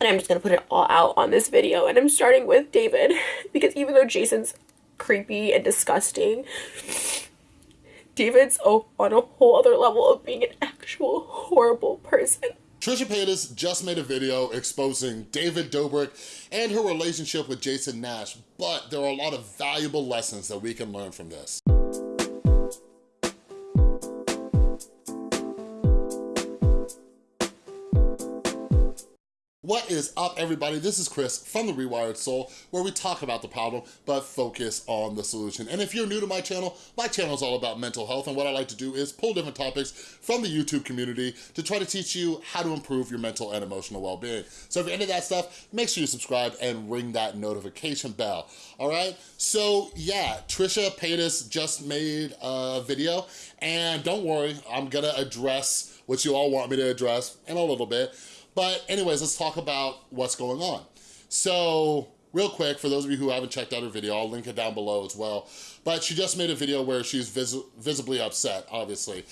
And I'm just gonna put it all out on this video. And I'm starting with David because even though Jason's creepy and disgusting, David's oh, on a whole other level of being an actual horrible person. Trisha Paytas just made a video exposing David Dobrik and her relationship with Jason Nash, but there are a lot of valuable lessons that we can learn from this. What is up, everybody? This is Chris from The Rewired Soul, where we talk about the problem, but focus on the solution. And if you're new to my channel, my channel is all about mental health, and what I like to do is pull different topics from the YouTube community to try to teach you how to improve your mental and emotional well-being. So if you're into that stuff, make sure you subscribe and ring that notification bell, all right? So yeah, Trisha Paytas just made a video, and don't worry, I'm gonna address what you all want me to address in a little bit, but anyways, let's talk about what's going on. So real quick, for those of you who haven't checked out her video, I'll link it down below as well. But she just made a video where she's vis visibly upset, obviously.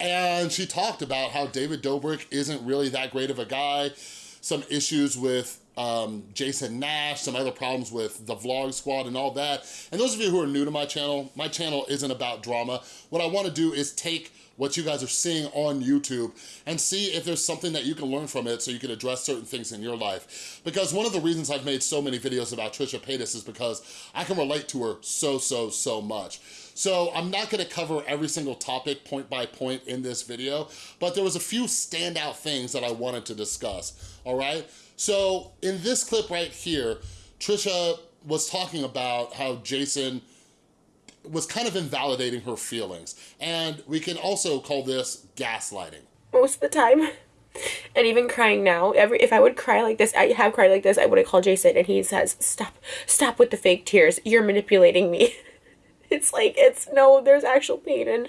And she talked about how David Dobrik isn't really that great of a guy, some issues with um, Jason Nash, some other problems with the Vlog Squad and all that. And those of you who are new to my channel, my channel isn't about drama. What I wanna do is take what you guys are seeing on YouTube and see if there's something that you can learn from it so you can address certain things in your life. Because one of the reasons I've made so many videos about Trisha Paytas is because I can relate to her so, so, so much. So I'm not gonna cover every single topic point by point in this video, but there was a few standout things that I wanted to discuss, all right? So in this clip right here, Trisha was talking about how Jason was kind of invalidating her feelings. And we can also call this gaslighting. Most of the time. And even crying now, every if I would cry like this, I have cried like this, I would have called Jason and he says, stop, stop with the fake tears. You're manipulating me. it's like, it's, no, there's actual pain. And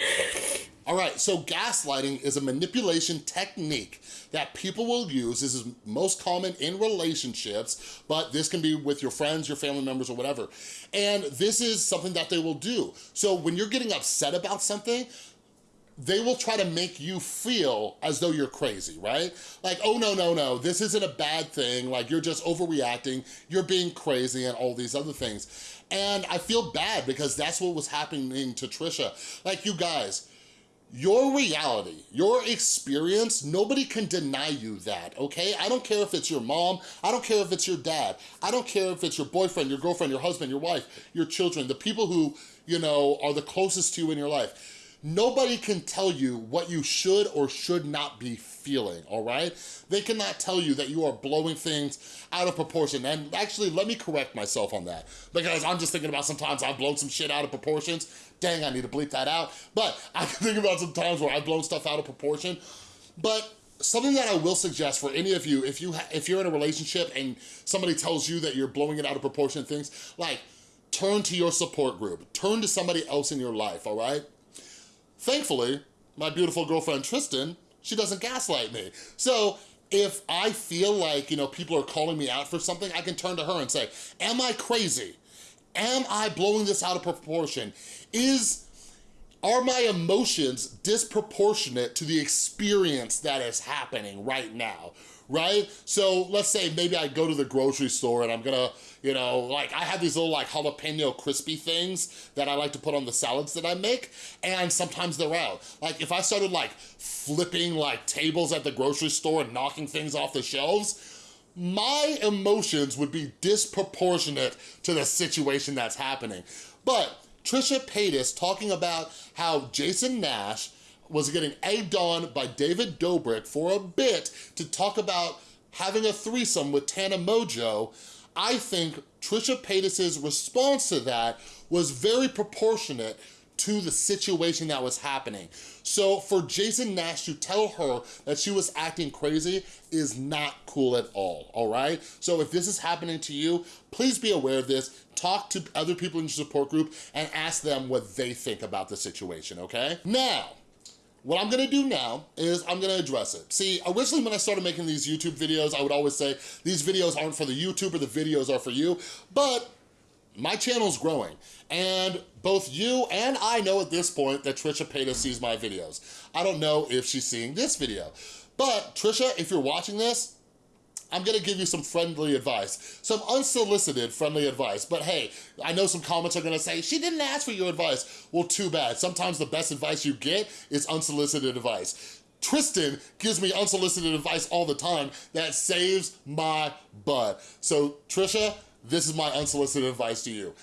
all right, so gaslighting is a manipulation technique that people will use. This is most common in relationships, but this can be with your friends, your family members, or whatever. And this is something that they will do. So when you're getting upset about something, they will try to make you feel as though you're crazy, right? Like, oh, no, no, no, this isn't a bad thing. Like, you're just overreacting. You're being crazy and all these other things. And I feel bad because that's what was happening to Trisha. Like, you guys, your reality, your experience, nobody can deny you that, okay? I don't care if it's your mom, I don't care if it's your dad, I don't care if it's your boyfriend, your girlfriend, your husband, your wife, your children, the people who, you know, are the closest to you in your life. Nobody can tell you what you should or should not be feeling, all right? They cannot tell you that you are blowing things out of proportion. And actually, let me correct myself on that because I'm just thinking about sometimes I've blown some shit out of proportions. Dang, I need to bleep that out. But I can think about some times where I've blown stuff out of proportion. But something that I will suggest for any of you, if, you if you're in a relationship and somebody tells you that you're blowing it out of proportion things, like turn to your support group. Turn to somebody else in your life, all right? Thankfully, my beautiful girlfriend Tristan, she doesn't gaslight me. So if I feel like, you know, people are calling me out for something, I can turn to her and say, am I crazy? Am I blowing this out of proportion? Is, are my emotions disproportionate to the experience that is happening right now? right? So let's say maybe I go to the grocery store and I'm gonna, you know, like I have these little like jalapeno crispy things that I like to put on the salads that I make and sometimes they're out. Like if I started like flipping like tables at the grocery store and knocking things off the shelves, my emotions would be disproportionate to the situation that's happening. But Trisha Paytas talking about how Jason Nash was getting egged on by David Dobrik for a bit to talk about having a threesome with Tana Mongeau, I think Trisha Paytas' response to that was very proportionate to the situation that was happening. So for Jason Nash to tell her that she was acting crazy is not cool at all, all right? So if this is happening to you, please be aware of this, talk to other people in your support group and ask them what they think about the situation, okay? Now, what I'm gonna do now is I'm gonna address it. See, originally when I started making these YouTube videos, I would always say, these videos aren't for the YouTuber, the videos are for you, but my channel's growing. And both you and I know at this point that Trisha Paytas sees my videos. I don't know if she's seeing this video. But Trisha, if you're watching this, I'm gonna give you some friendly advice, some unsolicited friendly advice. But hey, I know some comments are gonna say, she didn't ask for your advice. Well, too bad. Sometimes the best advice you get is unsolicited advice. Tristan gives me unsolicited advice all the time that saves my butt. So Trisha, this is my unsolicited advice to you.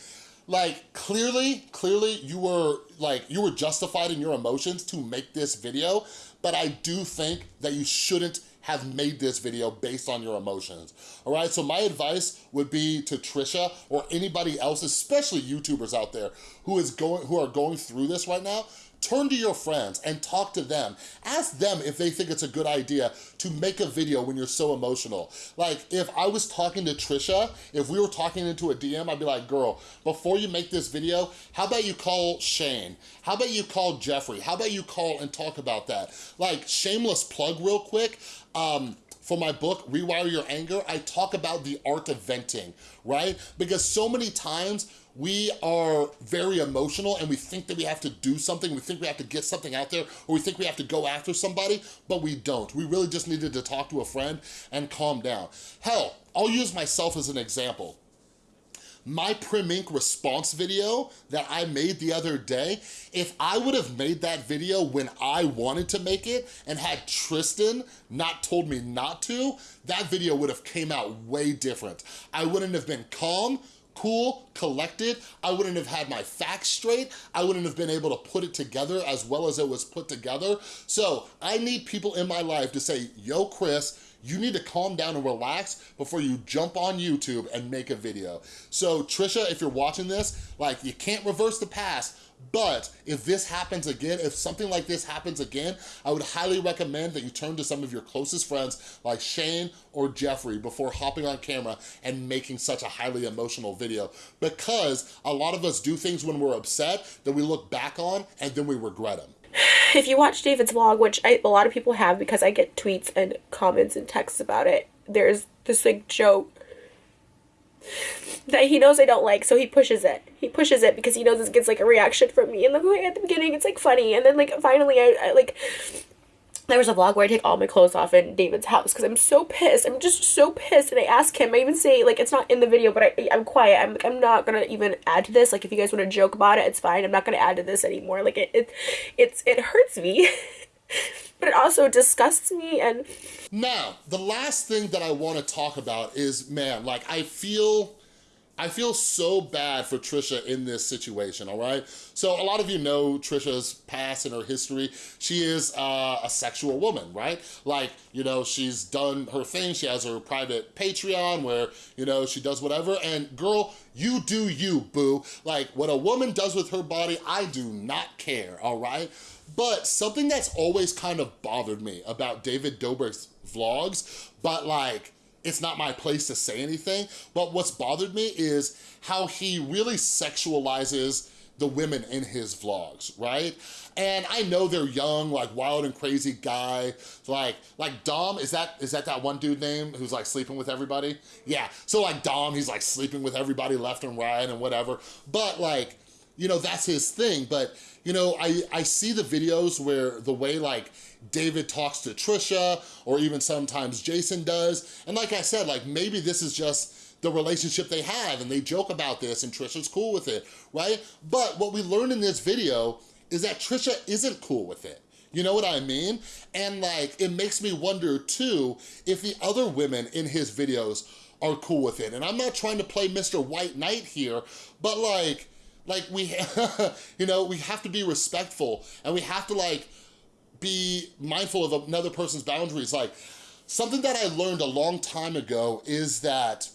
Like, clearly, clearly you were, like, you were justified in your emotions to make this video, but I do think that you shouldn't have made this video based on your emotions, all right? So my advice would be to Trisha or anybody else, especially YouTubers out there who is going, who are going through this right now, turn to your friends and talk to them. Ask them if they think it's a good idea to make a video when you're so emotional. Like, if I was talking to Trisha, if we were talking into a DM, I'd be like, girl, before you make this video, how about you call Shane? How about you call Jeffree? How about you call and talk about that? Like, shameless plug real quick, um, for my book, Rewire Your Anger, I talk about the art of venting, right? Because so many times we are very emotional and we think that we have to do something, we think we have to get something out there, or we think we have to go after somebody, but we don't. We really just needed to talk to a friend and calm down. Hell, I'll use myself as an example my Prim Ink response video that I made the other day, if I would have made that video when I wanted to make it and had Tristan not told me not to, that video would have came out way different. I wouldn't have been calm, cool, collected. I wouldn't have had my facts straight. I wouldn't have been able to put it together as well as it was put together. So I need people in my life to say, yo, Chris, you need to calm down and relax before you jump on YouTube and make a video. So Trisha, if you're watching this, like you can't reverse the past, but if this happens again, if something like this happens again, I would highly recommend that you turn to some of your closest friends like Shane or Jeffree before hopping on camera and making such a highly emotional video. Because a lot of us do things when we're upset that we look back on and then we regret them if you watch David's vlog, which I, a lot of people have because I get tweets and comments and texts about it, there's this like joke that he knows I don't like, so he pushes it. He pushes it because he knows it gets like a reaction from me. And then like, at the beginning, it's like funny, and then like finally, I, I like there was a vlog where I take all my clothes off in David's house because I'm so pissed. I'm just so pissed. And I ask him, I even say, like, it's not in the video, but I, I'm quiet. I'm like, I'm not going to even add to this. Like, if you guys want to joke about it, it's fine. I'm not going to add to this anymore. Like, it, it, it's, it hurts me. but it also disgusts me and... Now, the last thing that I want to talk about is, man, like, I feel I feel so bad for Trisha in this situation, all right? So a lot of you know Trisha's past and her history. She is uh, a sexual woman, right? Like, you know, she's done her thing. She has her private Patreon where, you know, she does whatever. And girl, you do you, boo. Like, what a woman does with her body, I do not care, all right? But something that's always kind of bothered me about David Dobrik's vlogs, but like, it's not my place to say anything, but what's bothered me is how he really sexualizes the women in his vlogs, right? And I know they're young, like wild and crazy guy, like like Dom, is that is that that one dude name who's like sleeping with everybody? Yeah, so like Dom, he's like sleeping with everybody left and right and whatever, but like, you know, that's his thing, but you know, I, I see the videos where the way like David talks to Trisha or even sometimes Jason does. And like I said, like maybe this is just the relationship they have and they joke about this and Trisha's cool with it, right? But what we learned in this video is that Trisha isn't cool with it. You know what I mean? And like, it makes me wonder too, if the other women in his videos are cool with it. And I'm not trying to play Mr. White Knight here, but like, like we, you know, we have to be respectful and we have to like be mindful of another person's boundaries. Like something that I learned a long time ago is that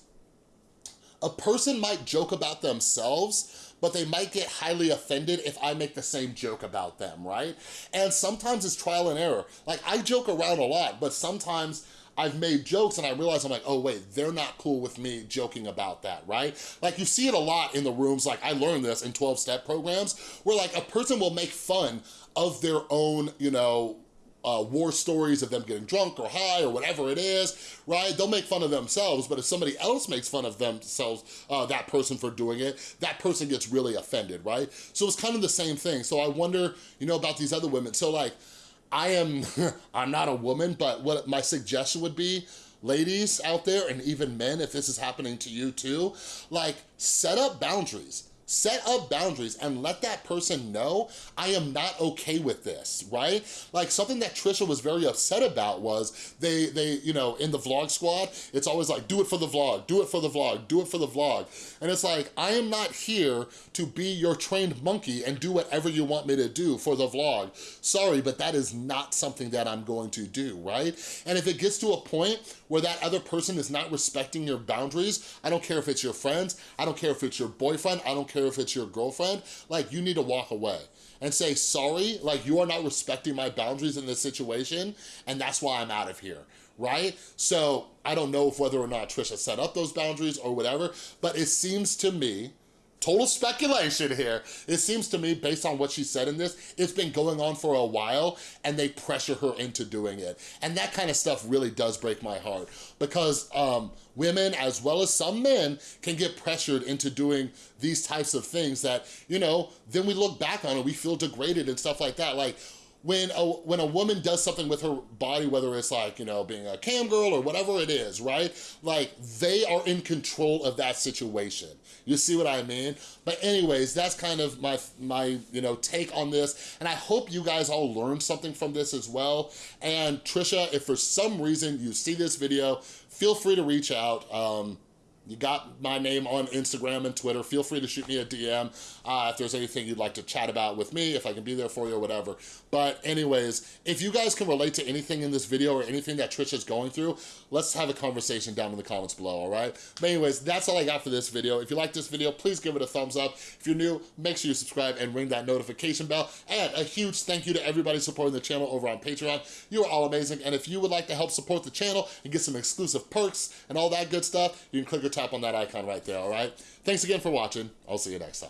a person might joke about themselves, but they might get highly offended if I make the same joke about them, right? And sometimes it's trial and error. Like I joke around a lot, but sometimes I've made jokes and I realize I'm like, oh wait, they're not cool with me joking about that, right? Like you see it a lot in the rooms, like I learned this in 12-step programs, where like a person will make fun of their own, you know, uh, war stories of them getting drunk or high or whatever it is, right? They'll make fun of themselves, but if somebody else makes fun of themselves, uh, that person for doing it, that person gets really offended, right? So it's kind of the same thing. So I wonder, you know, about these other women. So like, I am, I'm not a woman, but what my suggestion would be, ladies out there and even men, if this is happening to you too, like set up boundaries. Set up boundaries and let that person know I am not okay with this, right? Like something that Trisha was very upset about was they, they, you know, in the vlog squad, it's always like, do it for the vlog, do it for the vlog, do it for the vlog. And it's like, I am not here to be your trained monkey and do whatever you want me to do for the vlog. Sorry, but that is not something that I'm going to do, right? And if it gets to a point where that other person is not respecting your boundaries, I don't care if it's your friends, I don't care if it's your boyfriend, I don't care if it's your girlfriend, like you need to walk away and say, sorry, like you are not respecting my boundaries in this situation and that's why I'm out of here, right? So I don't know if whether or not Trisha set up those boundaries or whatever, but it seems to me total speculation here. It seems to me, based on what she said in this, it's been going on for a while and they pressure her into doing it. And that kind of stuff really does break my heart because um, women, as well as some men, can get pressured into doing these types of things that, you know, then we look back on it, we feel degraded and stuff like that. Like, when a, when a woman does something with her body, whether it's like, you know, being a cam girl or whatever it is, right? Like, they are in control of that situation. You see what I mean? But anyways, that's kind of my, my you know, take on this. And I hope you guys all learned something from this as well. And Trisha, if for some reason you see this video, feel free to reach out. Um, you got my name on Instagram and Twitter. Feel free to shoot me a DM uh, if there's anything you'd like to chat about with me, if I can be there for you or whatever. But anyways, if you guys can relate to anything in this video or anything that Trisha's going through, let's have a conversation down in the comments below, all right? But anyways, that's all I got for this video. If you like this video, please give it a thumbs up. If you're new, make sure you subscribe and ring that notification bell. And a huge thank you to everybody supporting the channel over on Patreon. You are all amazing. And if you would like to help support the channel and get some exclusive perks and all that good stuff, you can click or tap on that icon right there, all right? Thanks again for watching. I'll see you next time.